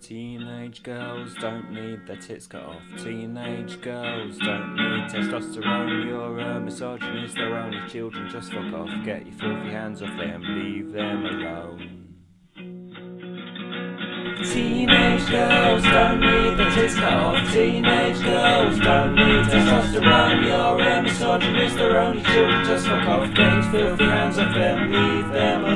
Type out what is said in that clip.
Teenage girls don't need their tits cut off. Teenage girls don't need testosterone. You're a misogynist, they're only children. Just fuck off, get your filthy hands off them, leave them alone. Teenage girls don't need their tits cut off. Teenage girls don't need testosterone. You're a misogynist, they're only children. Just fuck off, get your filthy hands off them, leave them alone.